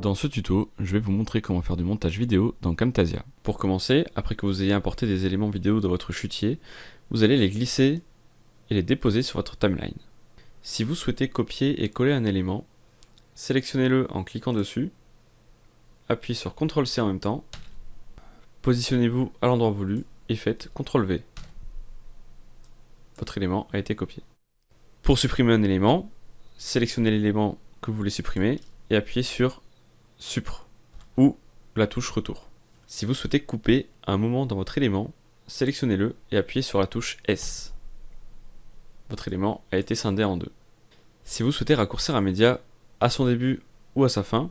Dans ce tuto, je vais vous montrer comment faire du montage vidéo dans Camtasia. Pour commencer, après que vous ayez importé des éléments vidéo dans votre chutier, vous allez les glisser et les déposer sur votre timeline. Si vous souhaitez copier et coller un élément, sélectionnez-le en cliquant dessus, appuyez sur CTRL-C en même temps, positionnez-vous à l'endroit voulu et faites CTRL-V. Votre élément a été copié. Pour supprimer un élément, sélectionnez l'élément que vous voulez supprimer et appuyez sur Supre ou la touche Retour. Si vous souhaitez couper un moment dans votre élément, sélectionnez-le et appuyez sur la touche S. Votre élément a été scindé en deux. Si vous souhaitez raccourcir un média à son début ou à sa fin,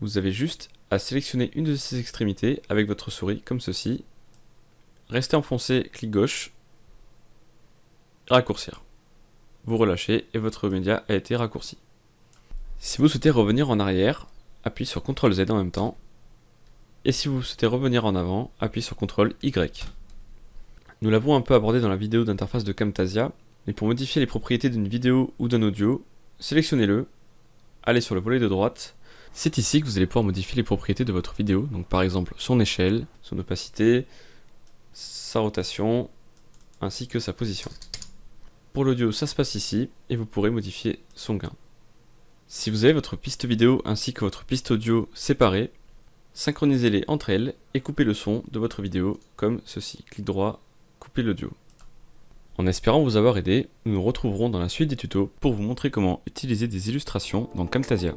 vous avez juste à sélectionner une de ces extrémités avec votre souris comme ceci, restez enfoncé, clic gauche, raccourcir. Vous relâchez et votre média a été raccourci. Si vous souhaitez revenir en arrière, appuyez sur CTRL Z en même temps. Et si vous souhaitez revenir en avant, appuyez sur CTRL Y. Nous l'avons un peu abordé dans la vidéo d'interface de Camtasia, mais pour modifier les propriétés d'une vidéo ou d'un audio, sélectionnez-le, allez sur le volet de droite, c'est ici que vous allez pouvoir modifier les propriétés de votre vidéo, donc par exemple son échelle, son opacité, sa rotation, ainsi que sa position. Pour l'audio, ça se passe ici, et vous pourrez modifier son gain. Si vous avez votre piste vidéo ainsi que votre piste audio séparées, synchronisez-les entre elles et coupez le son de votre vidéo comme ceci. Clic droit, couper l'audio. En espérant vous avoir aidé, nous nous retrouverons dans la suite des tutos pour vous montrer comment utiliser des illustrations dans Camtasia.